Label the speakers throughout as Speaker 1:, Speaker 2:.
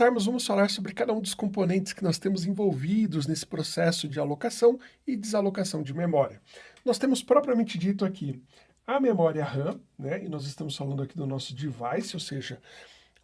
Speaker 1: começarmos, vamos falar sobre cada um dos componentes que nós temos envolvidos nesse processo de alocação e desalocação de memória. Nós temos propriamente dito aqui a memória RAM, né, e nós estamos falando aqui do nosso device, ou seja,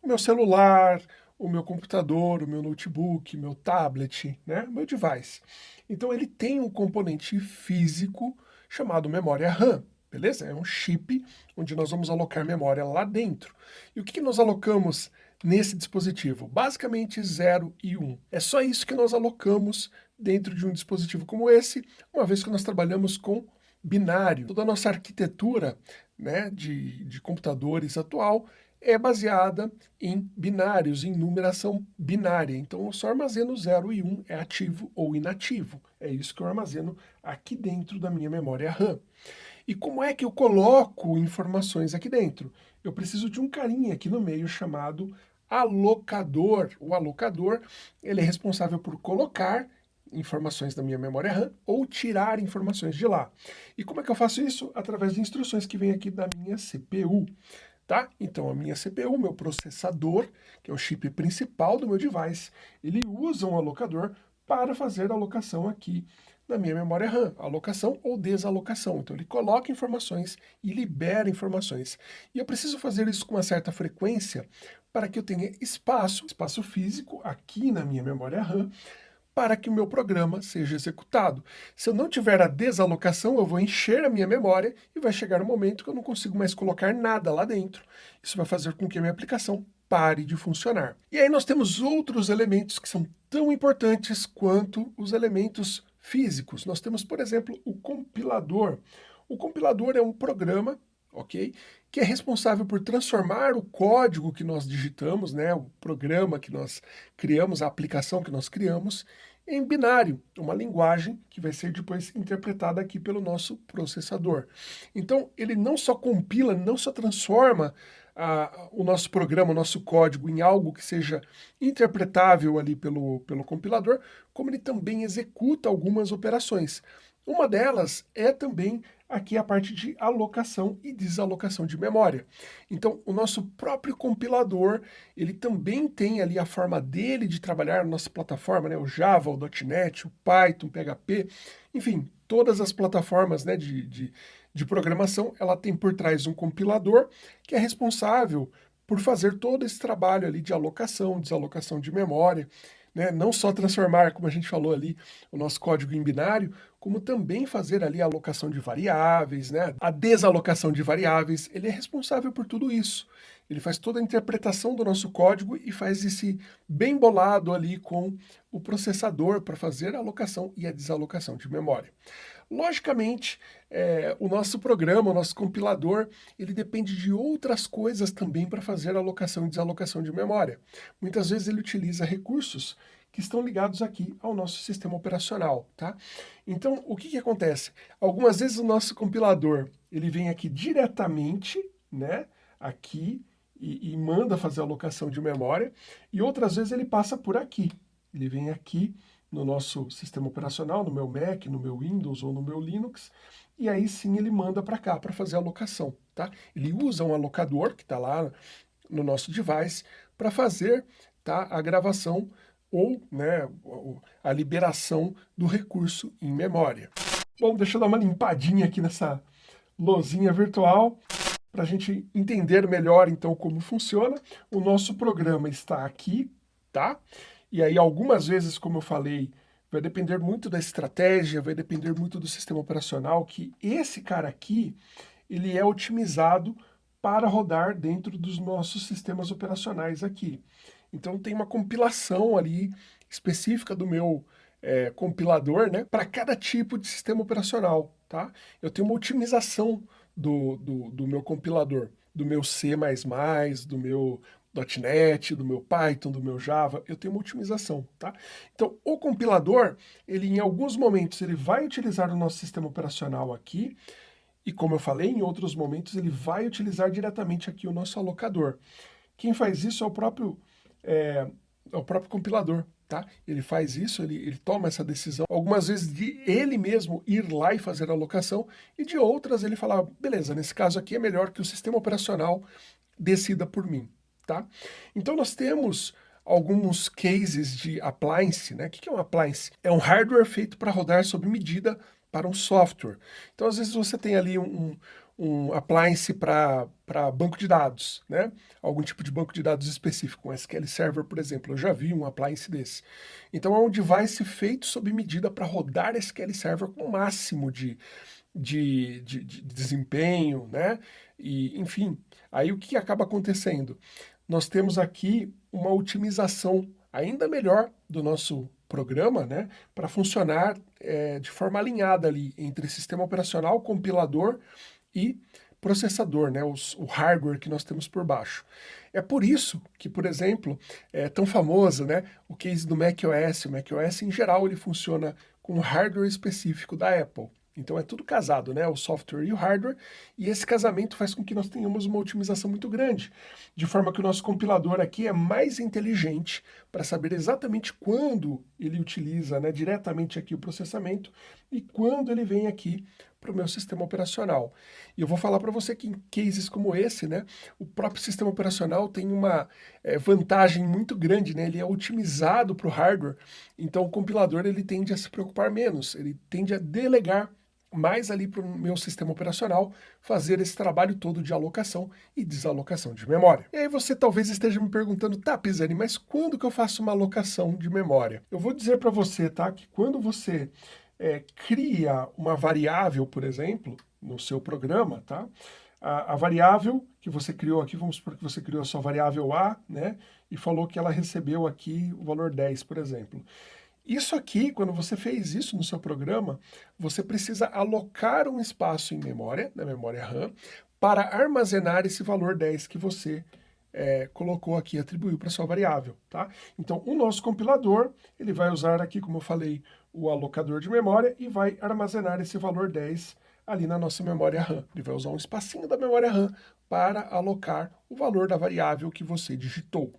Speaker 1: o meu celular, o meu computador, o meu notebook, meu tablet, né, meu device. Então ele tem um componente físico chamado memória RAM, beleza? É um chip onde nós vamos alocar memória lá dentro. E o que, que nós alocamos nesse dispositivo? Basicamente 0 e 1. Um. É só isso que nós alocamos dentro de um dispositivo como esse, uma vez que nós trabalhamos com binário. Toda a nossa arquitetura né, de, de computadores atual é baseada em binários, em numeração binária. Então eu só armazeno 0 e 1, um, é ativo ou inativo. É isso que eu armazeno aqui dentro da minha memória RAM. E como é que eu coloco informações aqui dentro? Eu preciso de um carinha aqui no meio chamado alocador. O alocador, ele é responsável por colocar informações da minha memória RAM ou tirar informações de lá. E como é que eu faço isso? Através de instruções que vem aqui da minha CPU. Tá? Então a minha CPU, meu processador, que é o chip principal do meu device, ele usa um alocador para fazer a alocação aqui na minha memória RAM, alocação ou desalocação. Então ele coloca informações e libera informações. E eu preciso fazer isso com uma certa frequência para que eu tenha espaço, espaço físico aqui na minha memória RAM, para que o meu programa seja executado. Se eu não tiver a desalocação, eu vou encher a minha memória e vai chegar um momento que eu não consigo mais colocar nada lá dentro. Isso vai fazer com que a minha aplicação pare de funcionar. E aí nós temos outros elementos que são tão importantes quanto os elementos físicos. Nós temos, por exemplo, o compilador. O compilador é um programa ok? Que é responsável por transformar o código que nós digitamos, né, o programa que nós criamos, a aplicação que nós criamos, em binário, uma linguagem que vai ser depois interpretada aqui pelo nosso processador. Então, ele não só compila, não só transforma a, o nosso programa, o nosso código em algo que seja interpretável ali pelo, pelo compilador, como ele também executa algumas operações. Uma delas é também aqui a parte de alocação e desalocação de memória. Então, o nosso próprio compilador, ele também tem ali a forma dele de trabalhar na nossa plataforma, né? o Java, o .NET, o Python, o PHP, enfim, todas as plataformas né, de, de, de programação, ela tem por trás um compilador que é responsável por fazer todo esse trabalho ali de alocação, desalocação de memória, né? não só transformar, como a gente falou ali, o nosso código em binário, como também fazer ali a alocação de variáveis, né? a desalocação de variáveis, ele é responsável por tudo isso. Ele faz toda a interpretação do nosso código e faz esse bem bolado ali com o processador para fazer a alocação e a desalocação de memória. Logicamente, é, o nosso programa, o nosso compilador, ele depende de outras coisas também para fazer alocação e desalocação de memória. Muitas vezes ele utiliza recursos que estão ligados aqui ao nosso sistema operacional, tá? Então, o que, que acontece? Algumas vezes o nosso compilador, ele vem aqui diretamente, né, aqui, e, e manda fazer a alocação de memória, e outras vezes ele passa por aqui. Ele vem aqui no nosso sistema operacional, no meu Mac, no meu Windows ou no meu Linux, e aí sim ele manda para cá para fazer a alocação, tá? Ele usa um alocador que está lá no nosso device para fazer tá, a gravação ou né, a liberação do recurso em memória. Bom, deixa eu dar uma limpadinha aqui nessa lozinha virtual para a gente entender melhor então como funciona. O nosso programa está aqui, tá? E aí, algumas vezes, como eu falei, vai depender muito da estratégia, vai depender muito do sistema operacional, que esse cara aqui, ele é otimizado para rodar dentro dos nossos sistemas operacionais aqui. Então tem uma compilação ali específica do meu é, compilador, né, para cada tipo de sistema operacional, tá? Eu tenho uma otimização do, do, do meu compilador, do meu C++, do meu .NET, do meu Python, do meu Java, eu tenho uma otimização, tá? Então, o compilador, ele em alguns momentos, ele vai utilizar o nosso sistema operacional aqui, e como eu falei, em outros momentos ele vai utilizar diretamente aqui o nosso alocador. Quem faz isso é o próprio, é, é o próprio compilador, tá? Ele faz isso, ele, ele toma essa decisão, algumas vezes de ele mesmo ir lá e fazer a alocação, e de outras ele fala, beleza, nesse caso aqui é melhor que o sistema operacional decida por mim tá? Então nós temos alguns cases de appliance, né? O que é um appliance? É um hardware feito para rodar sob medida para um software. Então, às vezes você tem ali um, um appliance para banco de dados, né? Algum tipo de banco de dados específico, um SQL Server, por exemplo. Eu já vi um appliance desse. Então, é um device feito sob medida para rodar SQL Server com o máximo de, de, de, de desempenho, né? E, enfim, aí o que acaba acontecendo? Nós temos aqui uma otimização ainda melhor do nosso programa, né, para funcionar é, de forma alinhada ali entre sistema operacional, compilador e processador, né, os, o hardware que nós temos por baixo. É por isso que, por exemplo, é tão famoso né, o case do macOS. O macOS, em geral, ele funciona com hardware específico da Apple. Então é tudo casado, né? O software e o hardware, e esse casamento faz com que nós tenhamos uma otimização muito grande, de forma que o nosso compilador aqui é mais inteligente para saber exatamente quando ele utiliza né, diretamente aqui o processamento e quando ele vem aqui para o meu sistema operacional. E eu vou falar para você que em cases como esse, né, o próprio sistema operacional tem uma é, vantagem muito grande, né, ele é otimizado para o hardware, então o compilador ele tende a se preocupar menos, ele tende a delegar mais ali para o meu sistema operacional fazer esse trabalho todo de alocação e desalocação de memória. E aí você talvez esteja me perguntando, tá, Pisani, mas quando que eu faço uma alocação de memória? Eu vou dizer para você, tá, que quando você é, cria uma variável, por exemplo, no seu programa, tá? A, a, variável que você criou aqui, vamos supor que você criou a sua variável A, né? E falou que ela recebeu aqui o valor 10, por exemplo. Isso aqui, quando você fez isso no seu programa, você precisa alocar um espaço em memória, na memória RAM, para armazenar esse valor 10 que você é, colocou aqui, atribuiu para sua variável, tá? Então, o nosso compilador, ele vai usar aqui, como eu falei, o alocador de memória e vai armazenar esse valor 10 ali na nossa memória RAM. Ele vai usar um espacinho da memória RAM para alocar o valor da variável que você digitou.